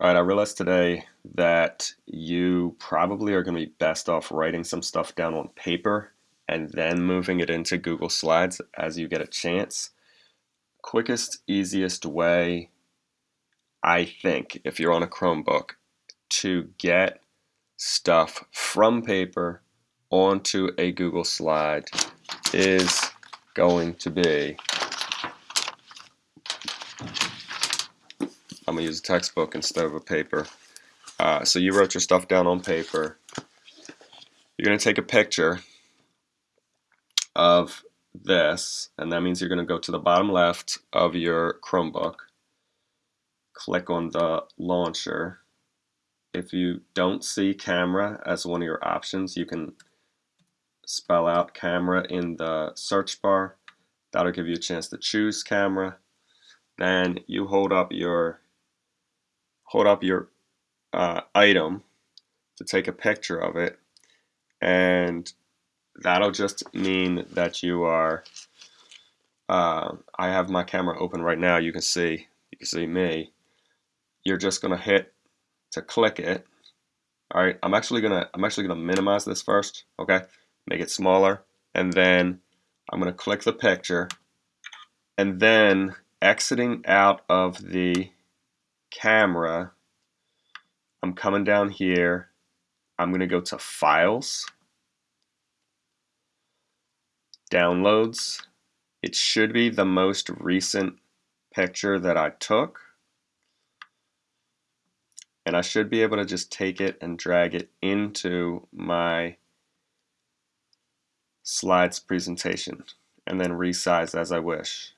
All right, I realized today that you probably are going to be best off writing some stuff down on paper and then moving it into Google Slides as you get a chance. Quickest, easiest way, I think, if you're on a Chromebook, to get stuff from paper onto a Google Slide is going to be I'm going to use a textbook instead of a paper. Uh, so you wrote your stuff down on paper. You're going to take a picture of this, and that means you're going to go to the bottom left of your Chromebook, click on the launcher. If you don't see camera as one of your options, you can spell out camera in the search bar. That'll give you a chance to choose camera. Then you hold up your hold up your uh, item to take a picture of it and that'll just mean that you are uh, I have my camera open right now you can see you can see me. You're just gonna hit to click it. All right I'm actually gonna I'm actually gonna minimize this first okay? Make it smaller and then I'm gonna click the picture and then exiting out of the camera, I'm coming down here. I'm going to go to Files, Downloads. It should be the most recent picture that I took. And I should be able to just take it and drag it into my slides presentation and then resize as I wish.